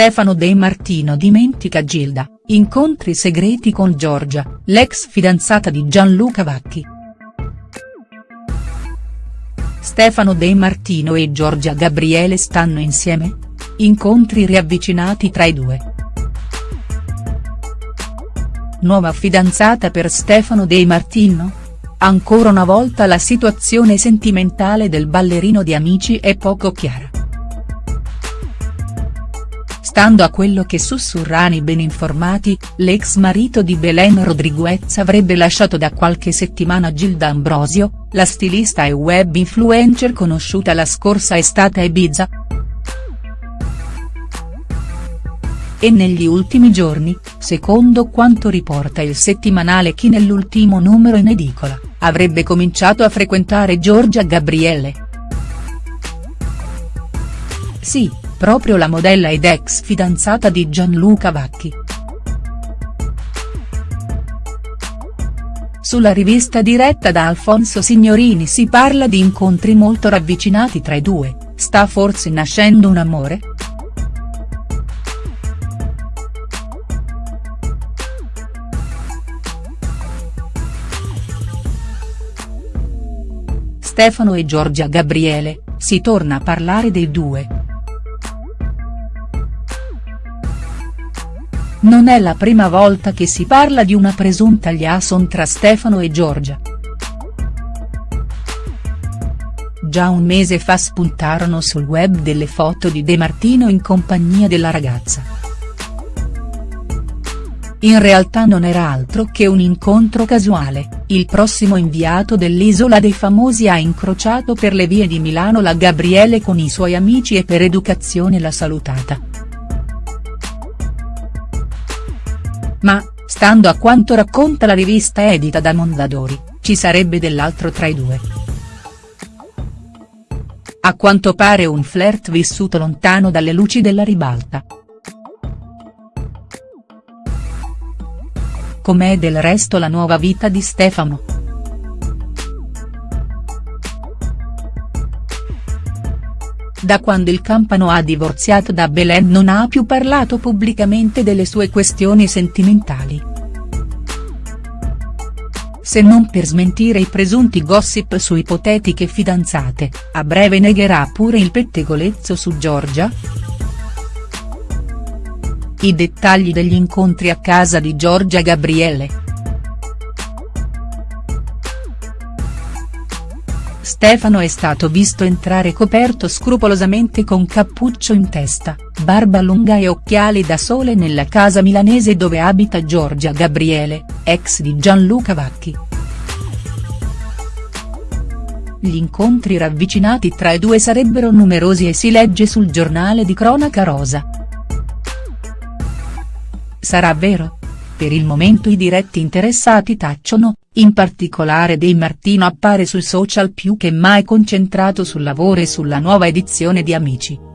Stefano De Martino dimentica Gilda, incontri segreti con Giorgia, l'ex fidanzata di Gianluca Vacchi. Stefano De Martino e Giorgia Gabriele stanno insieme? Incontri riavvicinati tra i due. Nuova fidanzata per Stefano De Martino? Ancora una volta la situazione sentimentale del ballerino di Amici è poco chiara. Stando a quello che sussurrano i ben informati, l'ex marito di Belen Rodriguez avrebbe lasciato da qualche settimana Gilda Ambrosio, la stilista e web influencer conosciuta la scorsa estate a Ibiza. E negli ultimi giorni, secondo quanto riporta il settimanale Chi nell'ultimo numero in edicola, avrebbe cominciato a frequentare Giorgia Gabriele. Sì, proprio la modella ed ex fidanzata di Gianluca Vacchi. Sulla rivista diretta da Alfonso Signorini si parla di incontri molto ravvicinati tra i due, sta forse nascendo un amore?. Stefano e Giorgia Gabriele, si torna a parlare dei due. Non è la prima volta che si parla di una presunta liaison tra Stefano e Giorgia. Già un mese fa spuntarono sul web delle foto di De Martino in compagnia della ragazza. In realtà non era altro che un incontro casuale, il prossimo inviato dell'Isola dei Famosi ha incrociato per le vie di Milano la Gabriele con i suoi amici e per educazione l'ha salutata. Ma, stando a quanto racconta la rivista edita da Mondadori, ci sarebbe dell'altro tra i due. A quanto pare un flirt vissuto lontano dalle luci della ribalta. Com'è del resto la nuova vita di Stefano?. Da quando il Campano ha divorziato da Belen non ha più parlato pubblicamente delle sue questioni sentimentali. Se non per smentire i presunti gossip su ipotetiche fidanzate, a breve negherà pure il pettegolezzo su Giorgia?. I dettagli degli incontri a casa di Giorgia Gabriele. Stefano è stato visto entrare coperto scrupolosamente con cappuccio in testa, barba lunga e occhiali da sole nella casa milanese dove abita Giorgia Gabriele, ex di Gianluca Vacchi. Gli incontri ravvicinati tra i due sarebbero numerosi e si legge sul giornale di cronaca rosa. Sarà vero? Per il momento i diretti interessati tacciono, in particolare De Martino appare sui social più che mai concentrato sul lavoro e sulla nuova edizione di Amici.